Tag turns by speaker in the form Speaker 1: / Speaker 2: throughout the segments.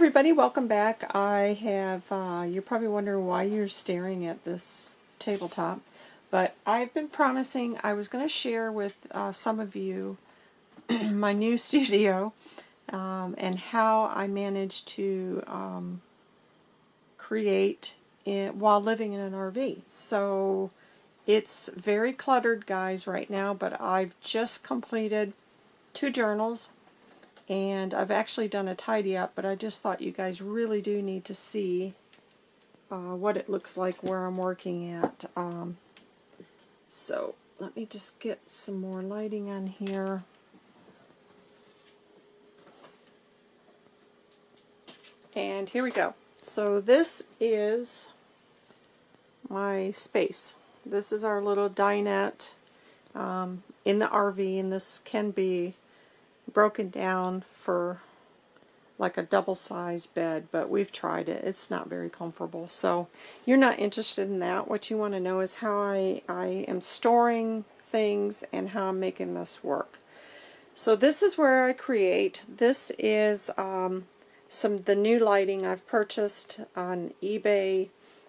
Speaker 1: everybody, welcome back. I have, uh, you're probably wondering why you're staring at this tabletop, but I've been promising I was going to share with uh, some of you my new studio um, and how I managed to um, create it while living in an RV. So it's very cluttered guys right now, but I've just completed two journals and I've actually done a tidy up, but I just thought you guys really do need to see uh, what it looks like where I'm working at. Um, so let me just get some more lighting on here. And here we go. So this is my space. This is our little dinette um, in the RV, and this can be broken down for like a double size bed, but we've tried it. It's not very comfortable. So you're not interested in that. What you want to know is how I, I am storing things and how I'm making this work. So this is where I create. This is um, some the new lighting I've purchased on eBay.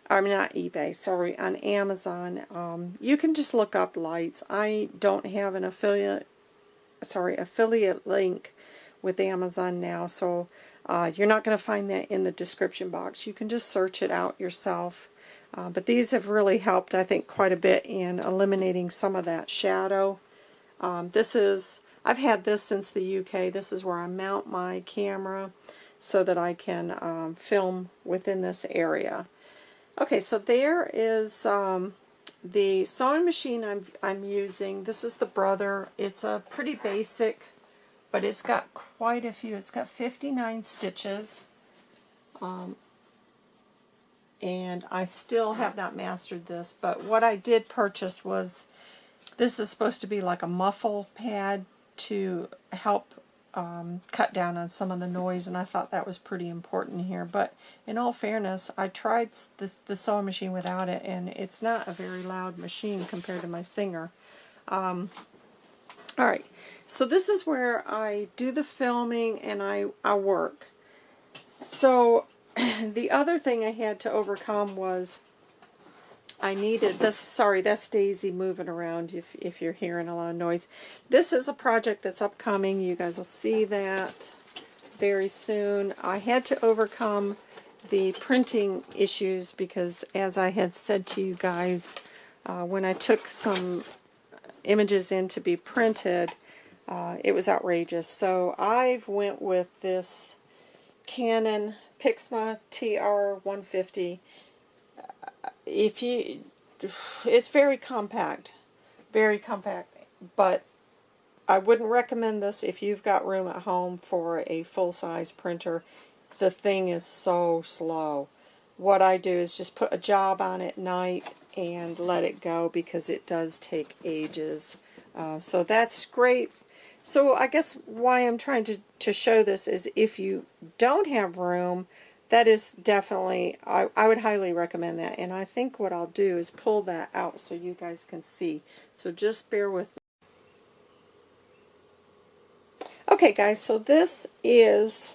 Speaker 1: I mean not eBay, sorry, on Amazon. Um, you can just look up lights. I don't have an affiliate sorry, affiliate link with Amazon now, so uh, you're not going to find that in the description box. You can just search it out yourself. Uh, but these have really helped, I think, quite a bit in eliminating some of that shadow. Um, this is, I've had this since the UK. This is where I mount my camera so that I can um, film within this area. Okay, so there is um, the sewing machine I'm, I'm using, this is the Brother. It's a pretty basic, but it's got quite a few. It's got 59 stitches. Um, and I still have not mastered this, but what I did purchase was, this is supposed to be like a muffle pad to help um, cut down on some of the noise, and I thought that was pretty important here. But in all fairness, I tried the, the sewing machine without it, and it's not a very loud machine compared to my Singer. Um, all right, so this is where I do the filming and I, I work. So the other thing I had to overcome was I needed this. Sorry, that's Daisy moving around if, if you're hearing a lot of noise. This is a project that's upcoming. You guys will see that very soon. I had to overcome the printing issues because as I had said to you guys, uh, when I took some images in to be printed, uh, it was outrageous. So I've went with this Canon Pixma TR150 if you, it's very compact, very compact, but I wouldn't recommend this if you've got room at home for a full-size printer. The thing is so slow. What I do is just put a job on at night and let it go because it does take ages. Uh, so that's great. So I guess why I'm trying to, to show this is if you don't have room, that is definitely, I, I would highly recommend that. And I think what I'll do is pull that out so you guys can see. So just bear with me. Okay guys, so this is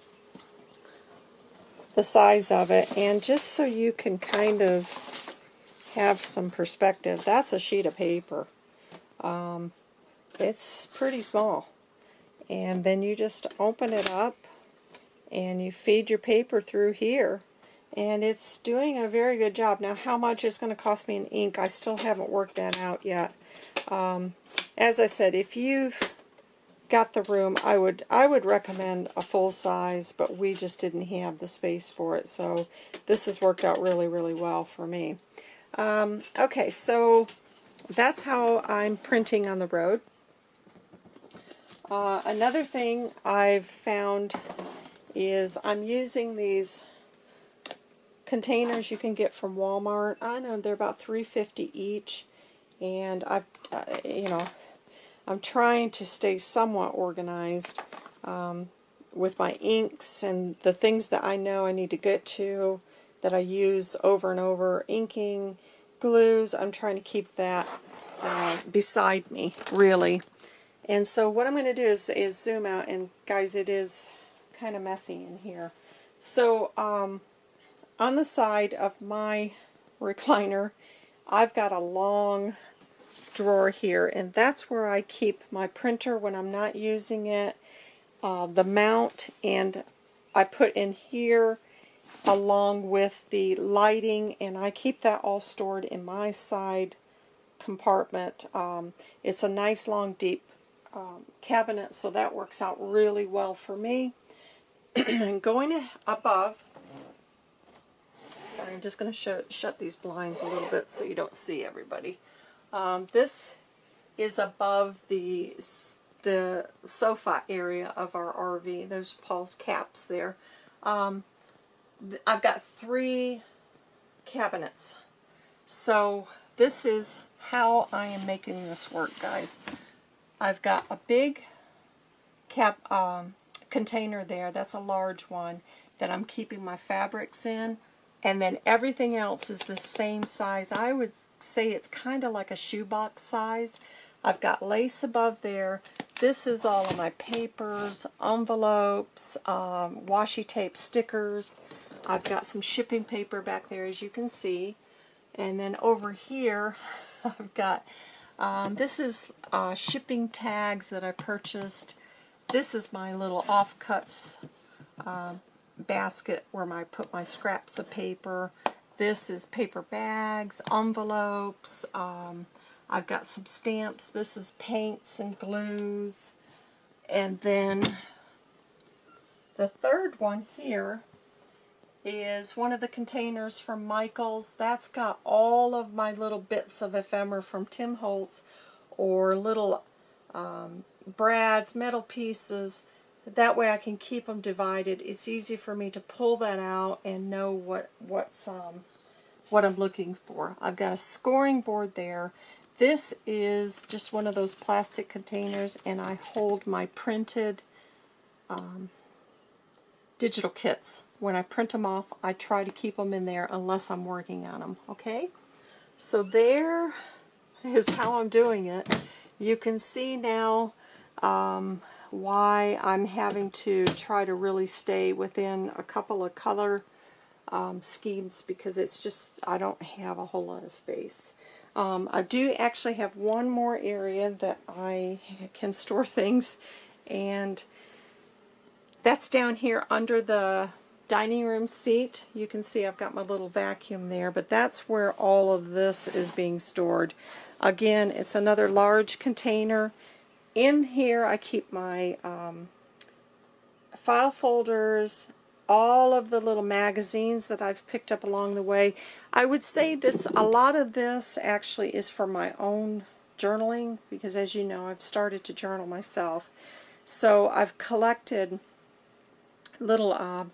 Speaker 1: the size of it. And just so you can kind of have some perspective, that's a sheet of paper. Um, it's pretty small. And then you just open it up and you feed your paper through here and it's doing a very good job. Now how much is going to cost me in ink, I still haven't worked that out yet. Um, as I said, if you've got the room, I would I would recommend a full size, but we just didn't have the space for it, so this has worked out really, really well for me. Um, okay, so that's how I'm printing on the road. Uh, another thing I've found is I'm using these containers you can get from Walmart. I know they're about 350 each and I've uh, you know I'm trying to stay somewhat organized um, with my inks and the things that I know I need to get to that I use over and over inking glues I'm trying to keep that uh, beside me really and so what I'm going to do is, is zoom out and guys it is kind of messy in here. So um, on the side of my recliner, I've got a long drawer here, and that's where I keep my printer when I'm not using it, uh, the mount, and I put in here along with the lighting, and I keep that all stored in my side compartment. Um, it's a nice long deep um, cabinet, so that works out really well for me. going above, sorry, I'm just going to shut these blinds a little bit so you don't see everybody. Um, this is above the the sofa area of our RV. There's Paul's caps there. Um, I've got three cabinets. So this is how I am making this work, guys. I've got a big cap um, container there. That's a large one that I'm keeping my fabrics in. And then everything else is the same size. I would say it's kind of like a shoebox size. I've got lace above there. This is all of my papers, envelopes, um, washi tape stickers. I've got some shipping paper back there as you can see. And then over here I've got, um, this is uh, shipping tags that I purchased. This is my little offcuts uh, basket where I put my scraps of paper. This is paper bags, envelopes. Um, I've got some stamps. This is paints and glues. And then the third one here is one of the containers from Michaels. That's got all of my little bits of ephemera from Tim Holtz or little um, brads, metal pieces, that way I can keep them divided. It's easy for me to pull that out and know what what's um, what I'm looking for. I've got a scoring board there. This is just one of those plastic containers and I hold my printed um, digital kits. When I print them off, I try to keep them in there unless I'm working on them, okay? So there is how I'm doing it. You can see now um, why I'm having to try to really stay within a couple of color um, schemes because it's just, I don't have a whole lot of space. Um, I do actually have one more area that I can store things and that's down here under the dining room seat. You can see I've got my little vacuum there, but that's where all of this is being stored. Again, it's another large container in here I keep my um, file folders, all of the little magazines that I've picked up along the way. I would say this, a lot of this actually is for my own journaling because as you know I've started to journal myself. So I've collected little uh,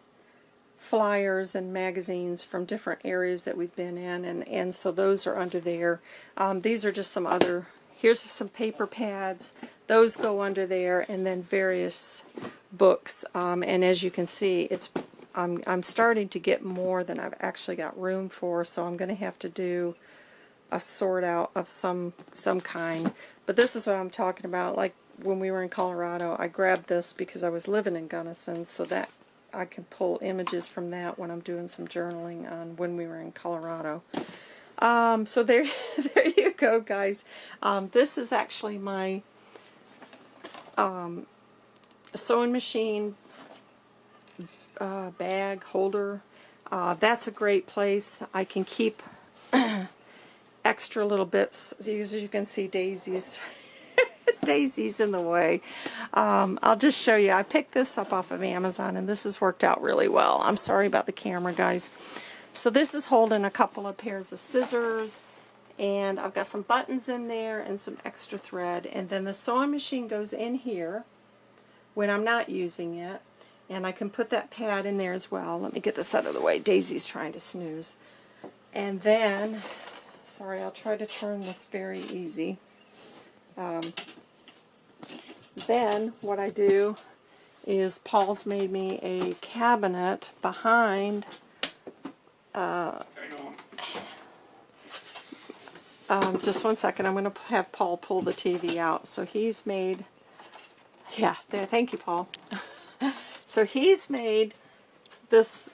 Speaker 1: flyers and magazines from different areas that we've been in and, and so those are under there. Um, these are just some other, here's some paper pads. Those go under there, and then various books. Um, and as you can see, it's I'm, I'm starting to get more than I've actually got room for, so I'm going to have to do a sort out of some some kind. But this is what I'm talking about. Like when we were in Colorado, I grabbed this because I was living in Gunnison, so that I can pull images from that when I'm doing some journaling on when we were in Colorado. Um, so there, there you go, guys. Um, this is actually my um, sewing machine uh, bag holder. Uh, that's a great place. I can keep extra little bits. As you can see, daisies. Daisy's in the way. Um, I'll just show you. I picked this up off of Amazon, and this has worked out really well. I'm sorry about the camera, guys. So this is holding a couple of pairs of scissors, and I've got some buttons in there and some extra thread. And then the sewing machine goes in here when I'm not using it and I can put that pad in there as well. Let me get this out of the way. Daisy's trying to snooze. And then sorry I'll try to turn this very easy. Um, then what I do is Paul's made me a cabinet behind uh, um, just one second. I'm going to have Paul pull the TV out. So he's made, yeah, there. Thank you, Paul. so he's made this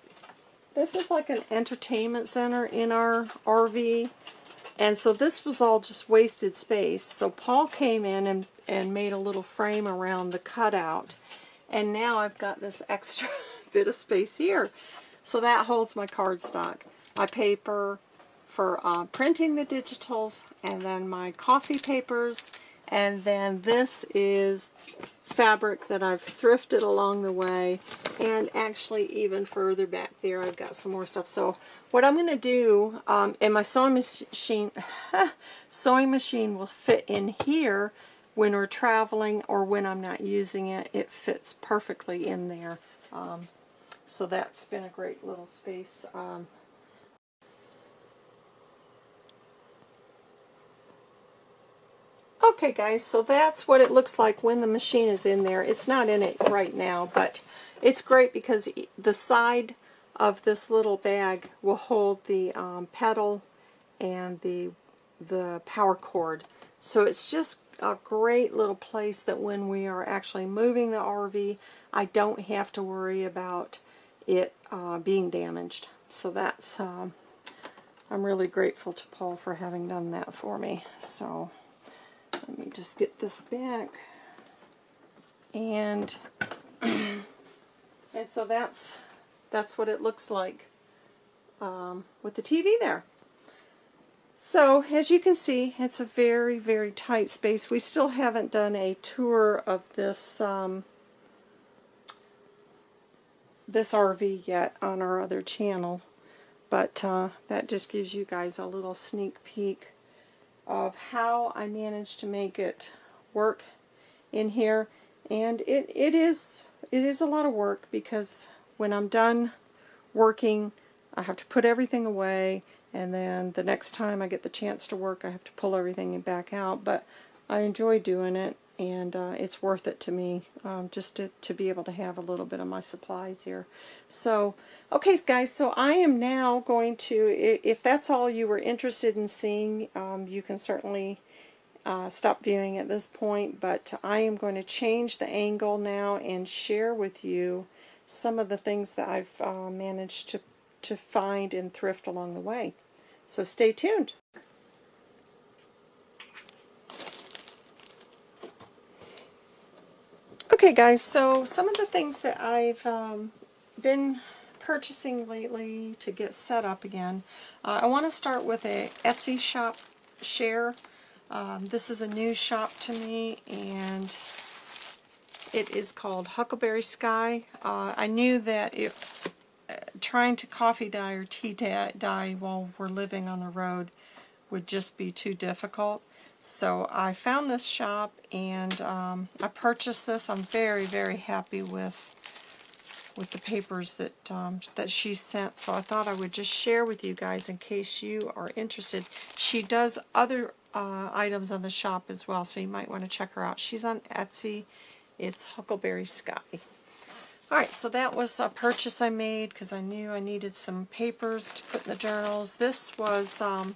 Speaker 1: this is like an entertainment center in our RV. And so this was all just wasted space. So Paul came in and, and made a little frame around the cutout. And now I've got this extra bit of space here. So that holds my cardstock, my paper for uh, printing the digitals, and then my coffee papers. And then this is fabric that I've thrifted along the way. And actually even further back there I've got some more stuff. So what I'm going to do um, and my sewing machine sewing machine will fit in here when we're traveling or when I'm not using it. It fits perfectly in there. Um, so that's been a great little space. Um, Okay guys, so that's what it looks like when the machine is in there. It's not in it right now, but it's great because the side of this little bag will hold the um, pedal and the, the power cord. So it's just a great little place that when we are actually moving the RV, I don't have to worry about it uh, being damaged. So that's, um, I'm really grateful to Paul for having done that for me. So. Let me just get this back. And and so that's that's what it looks like um, with the TV there. So as you can see, it's a very, very tight space. We still haven't done a tour of this um, this RV yet on our other channel, but uh, that just gives you guys a little sneak peek of how I managed to make it work in here. And it, it is it is a lot of work because when I'm done working I have to put everything away. And then the next time I get the chance to work I have to pull everything back out. But I enjoy doing it and uh, it's worth it to me um, just to, to be able to have a little bit of my supplies here. So, okay guys, so I am now going to, if that's all you were interested in seeing, um, you can certainly uh, stop viewing at this point, but I am going to change the angle now and share with you some of the things that I've uh, managed to, to find and thrift along the way. So stay tuned. Okay guys, so some of the things that I've um, been purchasing lately to get set up again. Uh, I want to start with a Etsy shop share. Um, this is a new shop to me and it is called Huckleberry Sky. Uh, I knew that if uh, trying to coffee dye or tea dye while we're living on the road would just be too difficult. So I found this shop and um, I purchased this. I'm very, very happy with with the papers that um, that she sent. So I thought I would just share with you guys in case you are interested. She does other uh, items on the shop as well, so you might want to check her out. She's on Etsy. It's Huckleberry Sky. Alright, so that was a purchase I made because I knew I needed some papers to put in the journals. This was um,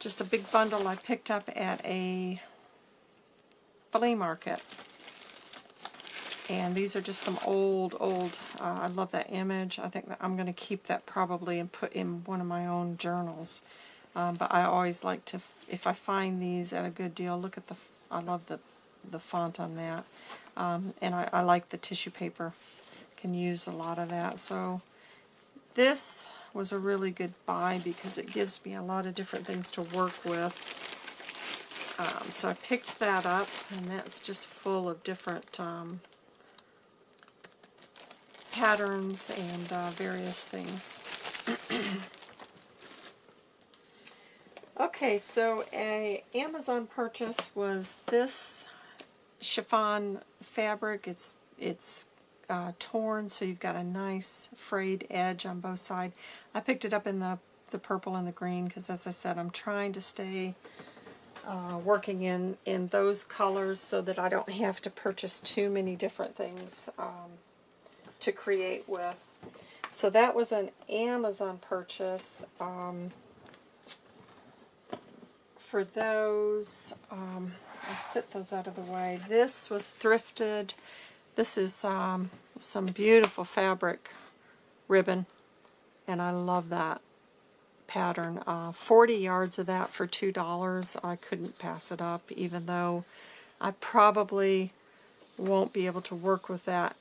Speaker 1: just a big bundle I picked up at a flea market. And these are just some old, old, uh, I love that image. I think that I'm going to keep that probably and put in one of my own journals. Um, but I always like to, if I find these at a good deal, look at the, I love the, the font on that. Um, and I, I like the tissue paper. Can use a lot of that. So this was a really good buy because it gives me a lot of different things to work with. Um, so I picked that up, and that's just full of different um, patterns and uh, various things. okay, so a Amazon purchase was this chiffon fabric. It's it's uh, torn, so you've got a nice frayed edge on both sides. I picked it up in the, the purple and the green because, as I said, I'm trying to stay uh, working in, in those colors so that I don't have to purchase too many different things um, to create with. So that was an Amazon purchase. Um, for those, um, I'll set those out of the way. This was thrifted this is um, some beautiful fabric ribbon, and I love that pattern. Uh, 40 yards of that for $2. I couldn't pass it up, even though I probably won't be able to work with that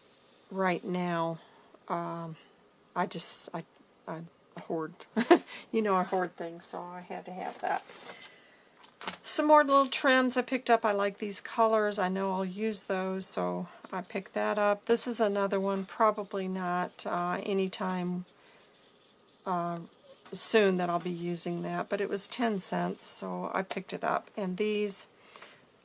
Speaker 1: right now. Um, I just, I, I hoard, you know I hoard things, so I had to have that. Some more little trims I picked up. I like these colors. I know I'll use those, so I picked that up. This is another one, probably not uh, anytime uh, soon that I'll be using that, but it was 10 cents, so I picked it up. And these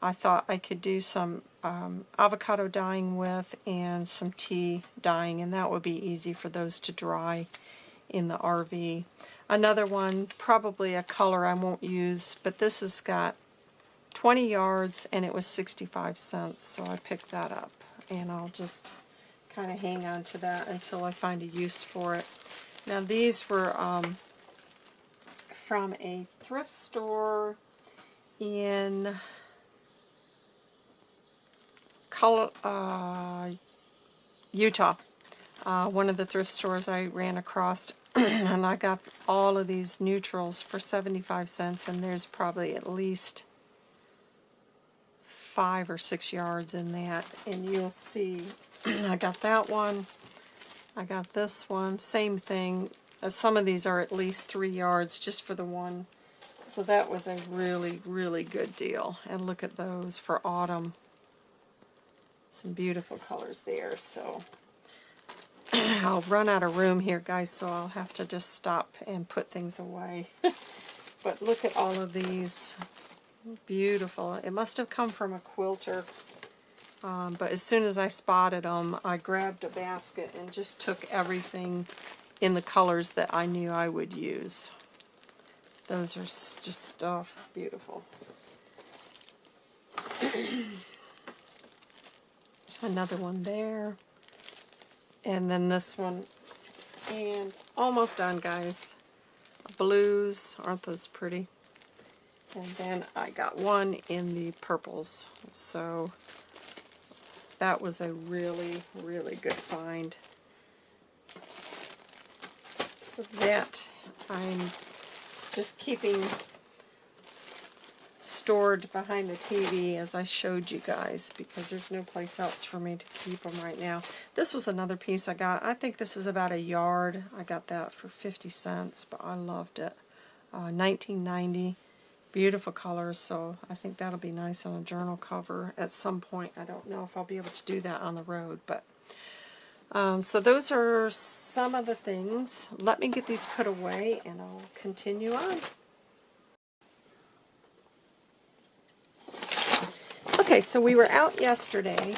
Speaker 1: I thought I could do some um, avocado dyeing with and some tea dyeing, and that would be easy for those to dry in the RV. Another one, probably a color I won't use, but this has got 20 yards and it was 65 cents, so I picked that up. And I'll just kind of hang on to that until I find a use for it. Now these were um, from a thrift store in Col uh, Utah. Uh, one of the thrift stores I ran across and I got all of these neutrals for 75 cents and there's probably at least five or six yards in that and you'll see I got that one I got this one same thing uh, some of these are at least three yards just for the one. So that was a really, really good deal. And look at those for autumn. Some beautiful colors there. So I'll run out of room here, guys, so I'll have to just stop and put things away. but look at all of these. Beautiful. It must have come from a quilter. Um, but as soon as I spotted them, I grabbed a basket and just took everything in the colors that I knew I would use. Those are just oh, beautiful. Another one there. And then this one. And almost done, guys. Blues. Aren't those pretty? And then I got one in the purples. So that was a really, really good find so that I'm just keeping stored behind the TV as I showed you guys because there's no place else for me to keep them right now. This was another piece I got. I think this is about a yard. I got that for 50 cents, but I loved it. Uh, 1990. Beautiful colors, so I think that'll be nice on a journal cover at some point. I don't know if I'll be able to do that on the road, but um, so those are some of the things. Let me get these put away and I'll continue on. Okay, so we were out yesterday,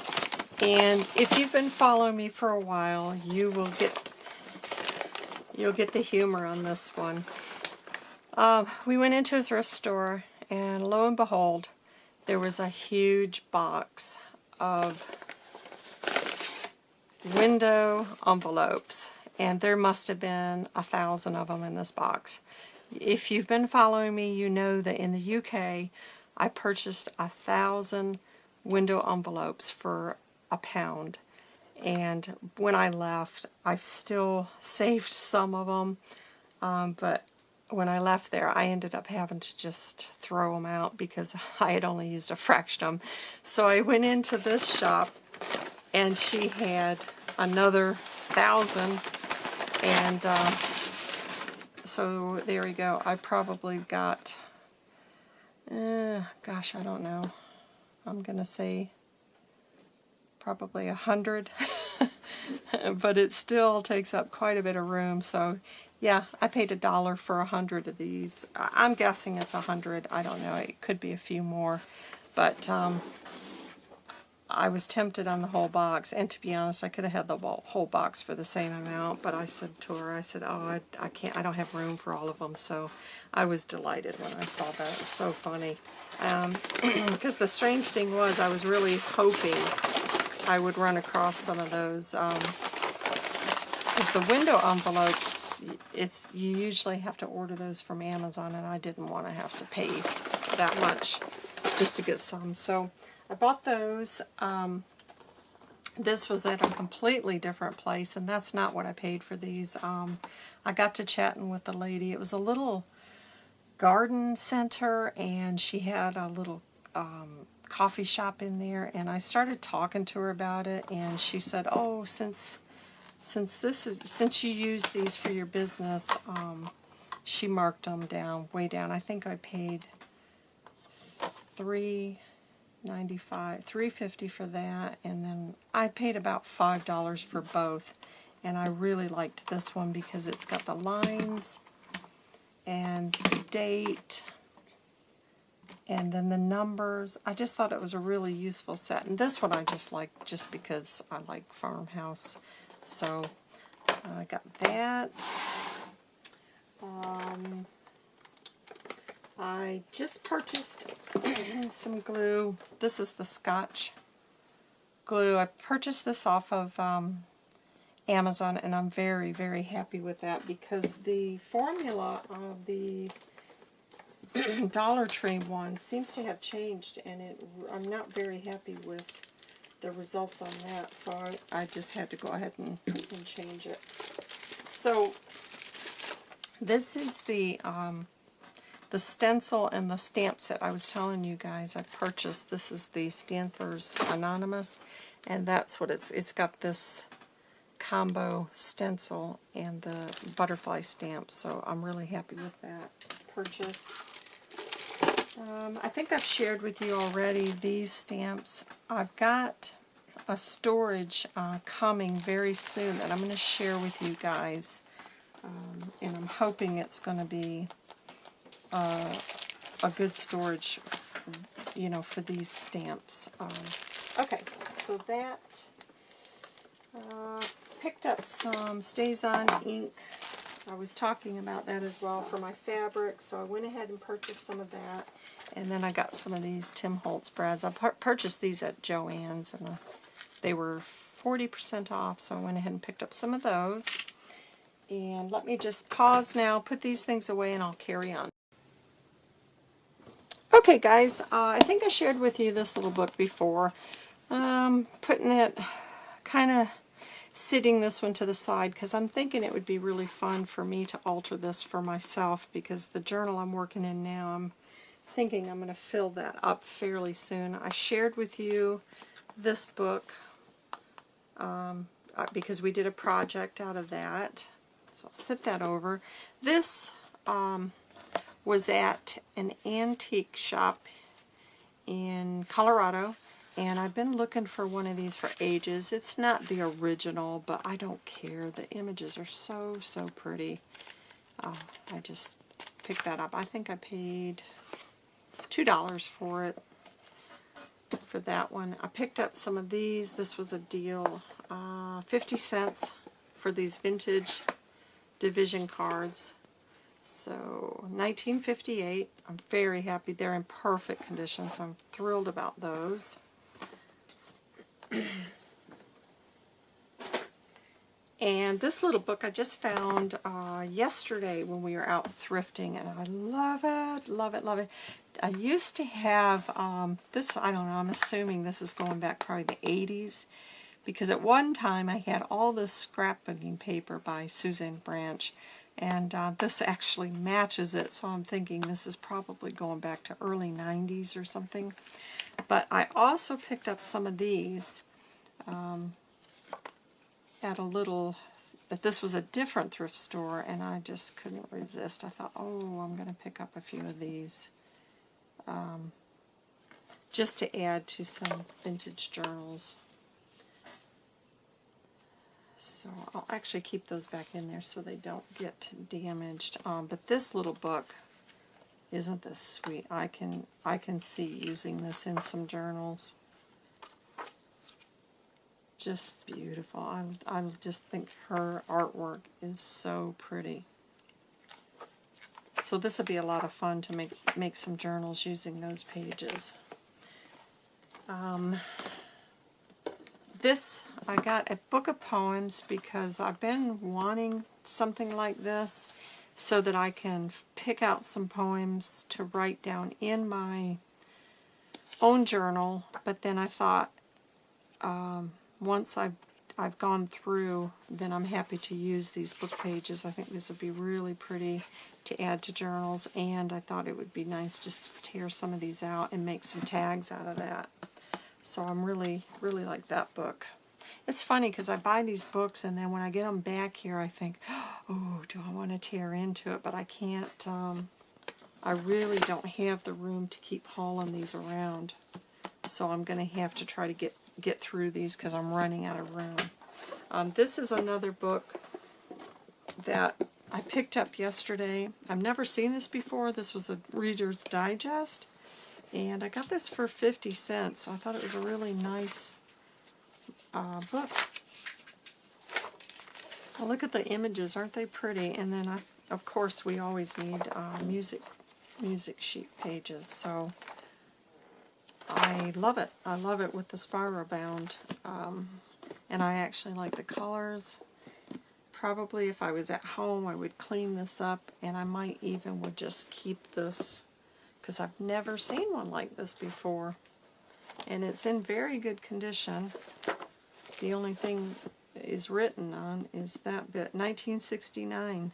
Speaker 1: and if you've been following me for a while, you will get you'll get the humor on this one. Uh, we went into a thrift store, and lo and behold, there was a huge box of window envelopes and there must have been a thousand of them in this box. If you've been following me, you know that in the UK I purchased a thousand window envelopes for a pound and when I left I still saved some of them um, but when I left there I ended up having to just throw them out because I had only used a fraction of them. So I went into this shop and she had another thousand and uh, so there we go. I probably got uh, gosh I don't know. I'm gonna say probably a hundred. But it still takes up quite a bit of room so yeah I paid a dollar for a hundred of these. I'm guessing it's a hundred. I don't know. It could be a few more. But um, I was tempted on the whole box, and to be honest, I could have had the whole box for the same amount, but I said to her, I said, oh, I, I can't, I don't have room for all of them, so I was delighted when I saw that. It was so funny. Because um, the strange thing was, I was really hoping I would run across some of those, because um, the window envelopes, it's you usually have to order those from Amazon, and I didn't want to have to pay that much just to get some, so I bought those. Um, this was at a completely different place, and that's not what I paid for these. Um, I got to chatting with the lady. It was a little garden center, and she had a little um, coffee shop in there, and I started talking to her about it, and she said, "Oh, since since this is since you use these for your business, um, she marked them down way down. I think I paid three ninety five, three fifty for that and then I paid about five dollars for both. And I really liked this one because it's got the lines and the date and then the numbers. I just thought it was a really useful set. And this one I just like just because I like farmhouse so I got that um, I just purchased some glue. This is the Scotch glue. I purchased this off of um, Amazon and I'm very, very happy with that because the formula of the Dollar Tree one seems to have changed and it, I'm not very happy with the results on that so I, I just had to go ahead and, and change it. So this is the um, the stencil and the stamp set I was telling you guys I purchased. This is the Stampers Anonymous, and that's what it's, it's got this combo stencil and the butterfly stamp, so I'm really happy with that purchase. Um, I think I've shared with you already these stamps. I've got a storage uh, coming very soon that I'm going to share with you guys, um, and I'm hoping it's going to be uh, a good storage, you know, for these stamps. Um, okay, so that uh, picked up some StazOn ink. I was talking about that as well for my fabric, so I went ahead and purchased some of that. And then I got some of these Tim Holtz brads. I purchased these at Joann's, and uh, they were 40% off, so I went ahead and picked up some of those. And let me just pause now, put these things away, and I'll carry on. Okay guys, uh, I think I shared with you this little book before. Um, putting it, kind of sitting this one to the side because I'm thinking it would be really fun for me to alter this for myself because the journal I'm working in now, I'm thinking I'm going to fill that up fairly soon. I shared with you this book um, uh, because we did a project out of that. So I'll sit that over. This um, was at an antique shop in Colorado and I've been looking for one of these for ages. It's not the original, but I don't care. The images are so, so pretty. Oh, I just picked that up. I think I paid $2 for it, for that one. I picked up some of these. This was a deal. Uh, 50 cents for these vintage division cards. So 1958, I'm very happy. They're in perfect condition, so I'm thrilled about those. and this little book I just found uh, yesterday when we were out thrifting, and I love it, love it, love it. I used to have um, this, I don't know, I'm assuming this is going back probably the 80s, because at one time I had all this scrapbooking paper by Susan Branch, and uh, this actually matches it, so I'm thinking this is probably going back to early 90s or something. But I also picked up some of these um, at a little, but this was a different thrift store, and I just couldn't resist. I thought, oh, I'm going to pick up a few of these um, just to add to some vintage journals. So I'll actually keep those back in there so they don't get damaged. Um, but this little book, isn't this sweet? I can I can see using this in some journals. Just beautiful. I, I just think her artwork is so pretty. So this would be a lot of fun to make make some journals using those pages. Um, this, I got a book of poems because I've been wanting something like this so that I can pick out some poems to write down in my own journal, but then I thought um, once I've I've gone through, then I'm happy to use these book pages. I think this would be really pretty to add to journals, and I thought it would be nice just to tear some of these out and make some tags out of that. So I'm really, really like that book. It's funny because I buy these books and then when I get them back here I think, oh, do I want to tear into it? But I can't, um, I really don't have the room to keep hauling these around. So I'm going to have to try to get, get through these because I'm running out of room. Um, this is another book that I picked up yesterday. I've never seen this before. This was a Reader's Digest. And I got this for 50 cents. So I thought it was a really nice uh, book. Well, look at the images. Aren't they pretty? And then, I, of course, we always need uh, music music sheet pages. So I love it. I love it with the spiral bound. Um, and I actually like the colors. Probably if I was at home, I would clean this up, and I might even would just keep this because I've never seen one like this before. And it's in very good condition. The only thing is written on is that bit, 1969.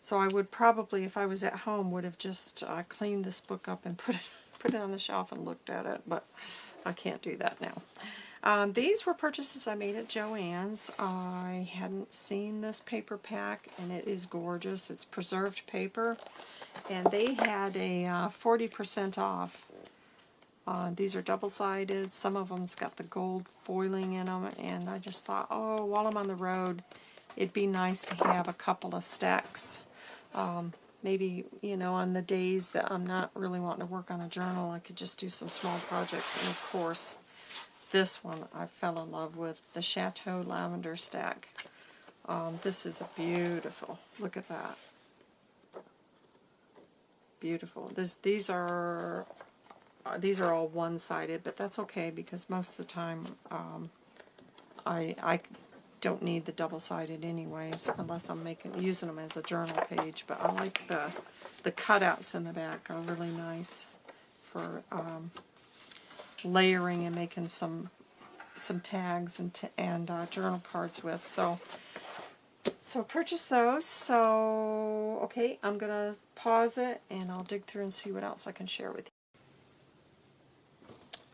Speaker 1: So I would probably, if I was at home, would have just uh, cleaned this book up and put it, put it on the shelf and looked at it, but I can't do that now. Um, these were purchases I made at Joann's. I hadn't seen this paper pack, and it is gorgeous. It's preserved paper, and they had a 40% uh, off uh, these are double-sided. Some of them's got the gold foiling in them, and I just thought, oh, while I'm on the road, it'd be nice to have a couple of stacks. Um, maybe, you know, on the days that I'm not really wanting to work on a journal, I could just do some small projects. And of course, this one I fell in love with, the Chateau Lavender Stack. Um, this is a beautiful. Look at that. Beautiful. This, these are uh, these are all one-sided, but that's okay because most of the time um, I, I don't need the double-sided anyways unless I'm making using them as a journal page. But I like the the cutouts in the back are really nice for um, layering and making some some tags and and uh, journal cards with. So so purchase those. So okay, I'm gonna pause it and I'll dig through and see what else I can share with you.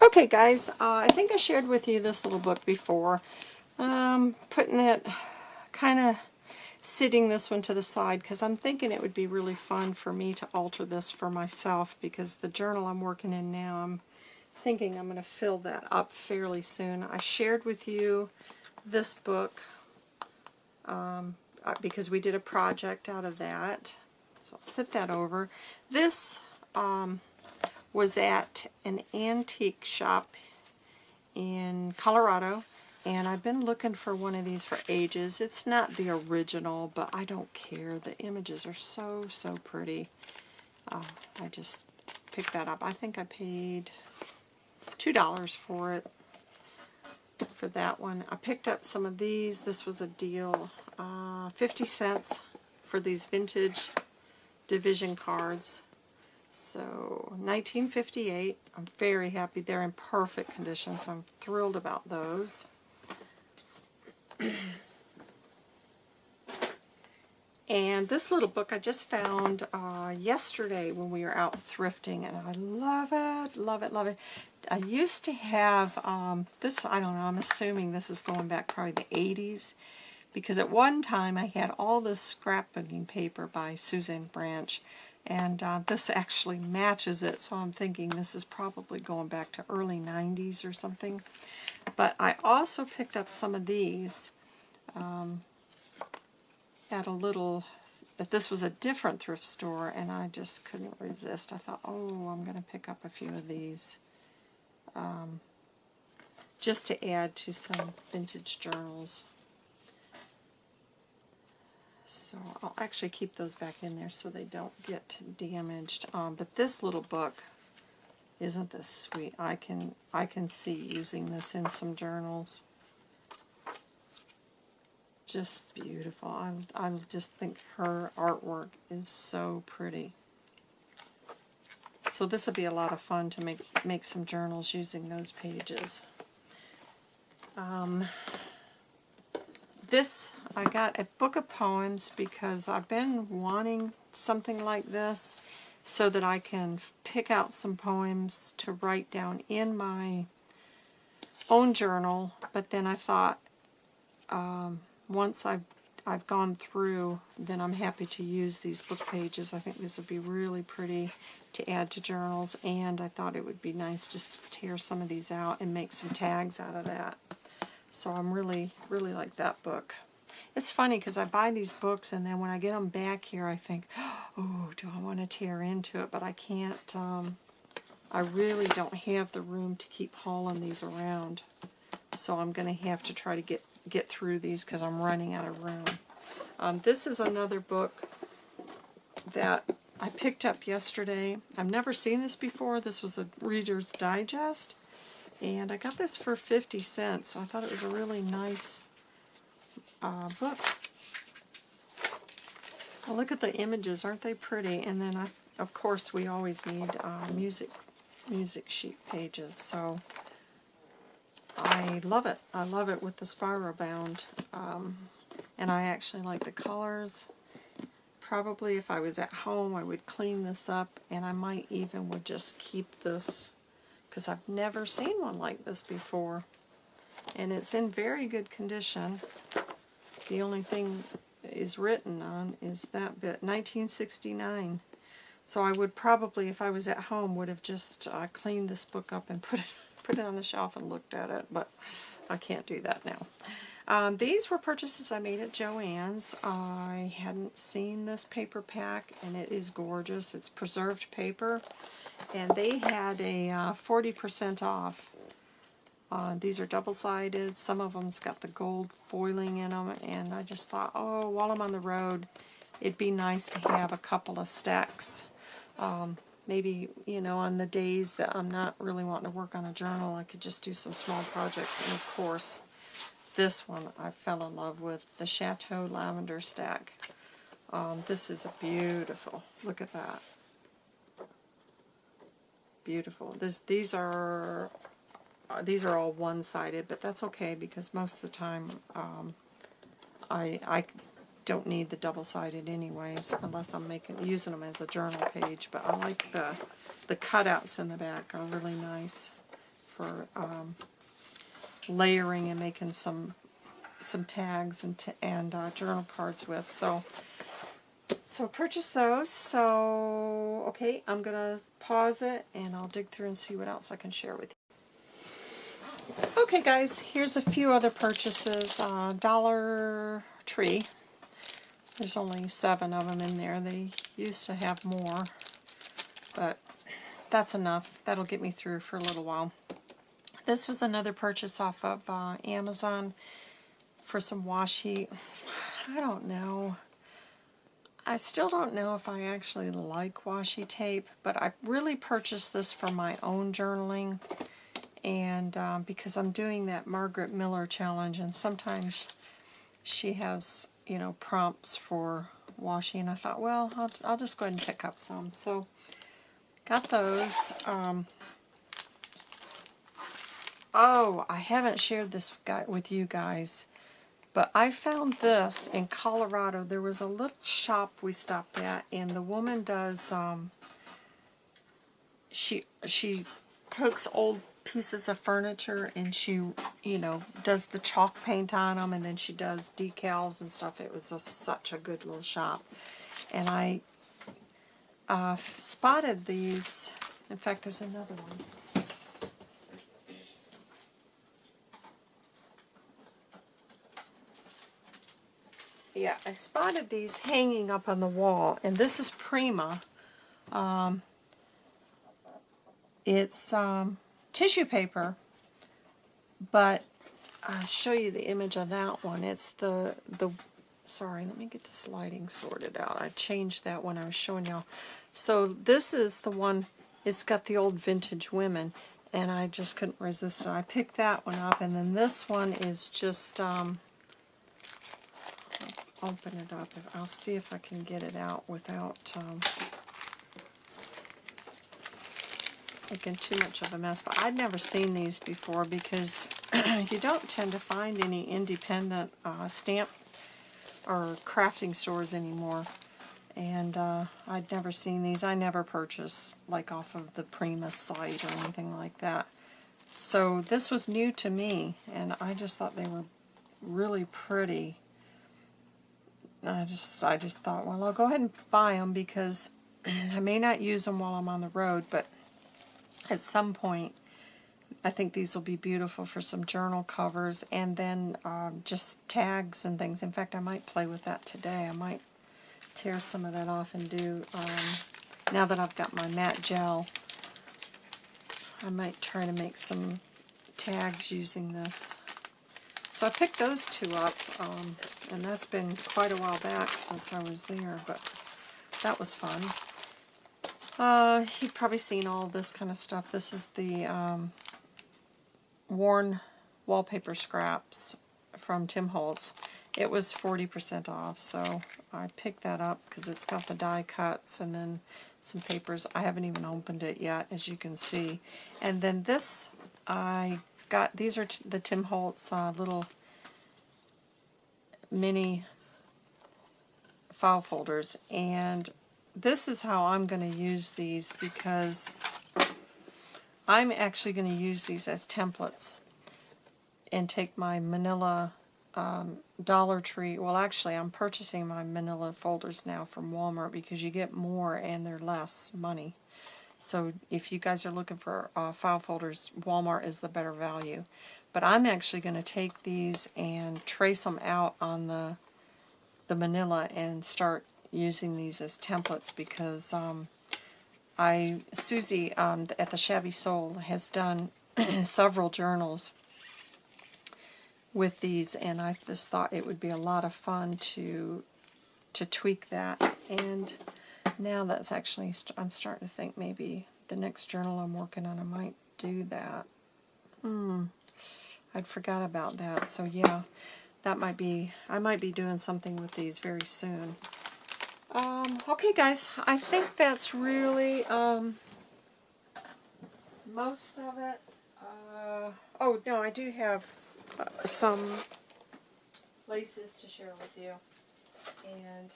Speaker 1: Okay guys, uh, I think I shared with you this little book before. Um, putting it, kind of sitting this one to the side because I'm thinking it would be really fun for me to alter this for myself because the journal I'm working in now, I'm thinking I'm going to fill that up fairly soon. I shared with you this book um, uh, because we did a project out of that. So I'll sit that over. This um, was at an antique shop in Colorado and I've been looking for one of these for ages. It's not the original, but I don't care. The images are so, so pretty. Uh, I just picked that up. I think I paid $2 for it, for that one. I picked up some of these. This was a deal. Uh, 50 cents for these vintage division cards. So 1958, I'm very happy. They're in perfect condition, so I'm thrilled about those. and this little book I just found uh, yesterday when we were out thrifting, and I love it, love it, love it. I used to have um, this, I don't know, I'm assuming this is going back probably the 80s, because at one time I had all this scrapbooking paper by Susan Branch, and uh, this actually matches it, so I'm thinking this is probably going back to early 90s or something. But I also picked up some of these um, at a little, that this was a different thrift store, and I just couldn't resist. I thought, oh, I'm going to pick up a few of these um, just to add to some vintage journals. So I'll actually keep those back in there so they don't get damaged. Um, but this little book, isn't this sweet? I can I can see using this in some journals. Just beautiful. I, I just think her artwork is so pretty. So this will be a lot of fun to make make some journals using those pages. Um, this, I got a book of poems because I've been wanting something like this so that I can pick out some poems to write down in my own journal. But then I thought, um, once I've, I've gone through, then I'm happy to use these book pages. I think this would be really pretty to add to journals, and I thought it would be nice just to tear some of these out and make some tags out of that. So I'm really, really like that book. It's funny because I buy these books and then when I get them back here I think, oh, do I want to tear into it? But I can't, um, I really don't have the room to keep hauling these around. So I'm going to have to try to get, get through these because I'm running out of room. Um, this is another book that I picked up yesterday. I've never seen this before. This was a Reader's Digest. And I got this for 50 cents. I thought it was a really nice uh, book. Well, look at the images. Aren't they pretty? And then, I, of course, we always need uh, music, music sheet pages. So I love it. I love it with the spiral bound. Um, and I actually like the colors. Probably if I was at home, I would clean this up, and I might even would just keep this because I've never seen one like this before. And it's in very good condition. The only thing is written on is that bit, 1969. So I would probably, if I was at home, would have just uh, cleaned this book up and put it, put it on the shelf and looked at it, but I can't do that now. Um, these were purchases I made at Joann's. I hadn't seen this paper pack, and it is gorgeous. It's preserved paper, and they had a 40% uh, off. Uh, these are double-sided. Some of them's got the gold foiling in them, and I just thought, oh, while I'm on the road, it'd be nice to have a couple of stacks. Um, maybe, you know, on the days that I'm not really wanting to work on a journal, I could just do some small projects, and of course, this one I fell in love with, the Chateau Lavender Stack. Um, this is a beautiful, look at that. Beautiful. This, these are these are all one-sided, but that's okay because most of the time um, I, I don't need the double-sided anyways unless I'm making using them as a journal page. But I like the the cutouts in the back are really nice for um, layering and making some some tags and and uh, journal cards with. So so purchase those. So okay, I'm gonna pause it and I'll dig through and see what else I can share with you. Okay guys, here's a few other purchases. Uh, Dollar Tree. There's only seven of them in there. They used to have more, but that's enough. That'll get me through for a little while. This was another purchase off of uh, Amazon for some washi. I don't know. I still don't know if I actually like washi tape, but I really purchased this for my own journaling and um, because I'm doing that Margaret Miller challenge and sometimes she has, you know, prompts for washing and I thought, well, I'll, I'll just go ahead and pick up some. So got those. Um, Oh, I haven't shared this guy with you guys, but I found this in Colorado. There was a little shop we stopped at, and the woman does, um, she, she takes old pieces of furniture and she, you know, does the chalk paint on them, and then she does decals and stuff. It was just such a good little shop. And I uh, spotted these. In fact, there's another one. yeah, I spotted these hanging up on the wall, and this is Prima. Um, it's um, tissue paper, but I'll show you the image of that one. It's the, the sorry, let me get this lighting sorted out. I changed that when I was showing y'all. So this is the one, it's got the old vintage women, and I just couldn't resist it. I picked that one up, and then this one is just... Um, open it up. I'll see if I can get it out without... Um, making too much of a mess, but I'd never seen these before because you don't tend to find any independent uh, stamp or crafting stores anymore. And uh, I'd never seen these. I never purchased like off of the Prima's site or anything like that. So this was new to me, and I just thought they were really pretty. I just I just thought, well, I'll go ahead and buy them because I may not use them while I'm on the road, but at some point, I think these will be beautiful for some journal covers and then um, just tags and things. In fact, I might play with that today. I might tear some of that off and do, um, now that I've got my matte gel, I might try to make some tags using this. So I picked those two up, um, and that's been quite a while back since I was there, but that was fun. Uh, you've probably seen all this kind of stuff. This is the um, worn wallpaper scraps from Tim Holtz. It was 40% off, so I picked that up because it's got the die cuts and then some papers. I haven't even opened it yet, as you can see. And then this, I got, these are the Tim Holtz uh, little mini file folders, and this is how I'm going to use these because I'm actually going to use these as templates and take my manila um, Dollar Tree, well actually I'm purchasing my manila folders now from Walmart because you get more and they're less money. So if you guys are looking for uh, file folders, Walmart is the better value. But I'm actually going to take these and trace them out on the the manila and start using these as templates because um, I Susie um, at the Shabby Soul has done several journals with these and I just thought it would be a lot of fun to to tweak that. And now that's actually I'm starting to think maybe the next journal I'm working on I might do that. Hmm I'd forgot about that. So yeah that might be I might be doing something with these very soon um, okay guys I think that's really um, most of it uh, oh, no, I do have uh, some laces to share with you. And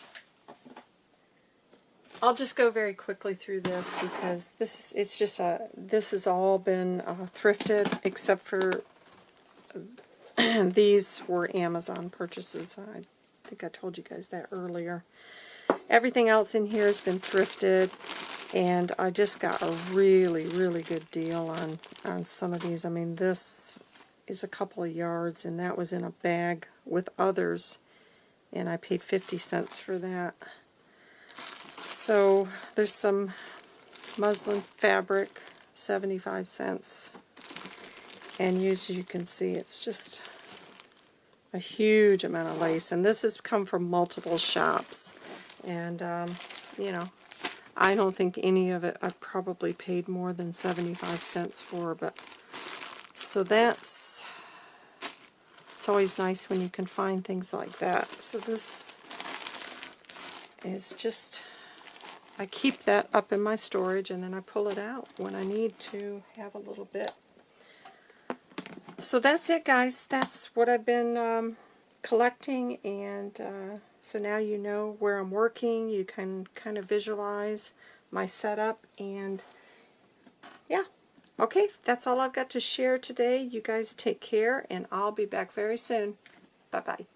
Speaker 1: I'll just go very quickly through this because this is, it's just a, this has all been uh, thrifted except for these were Amazon purchases. I think I told you guys that earlier. Everything else in here has been thrifted and I just got a really, really good deal on, on some of these. I mean, this is a couple of yards, and that was in a bag with others, and I paid 50 cents for that. So there's some muslin fabric, 75 cents. And as you can see, it's just a huge amount of lace. And this has come from multiple shops. And, um, you know, I don't think any of it I probably paid more than 75 cents for, but so that's, it's always nice when you can find things like that. So this is just, I keep that up in my storage and then I pull it out when I need to have a little bit. So that's it guys, that's what I've been um, collecting and uh, so now you know where I'm working. You can kind of visualize my setup and yeah. Okay, that's all I've got to share today. You guys take care and I'll be back very soon. Bye-bye.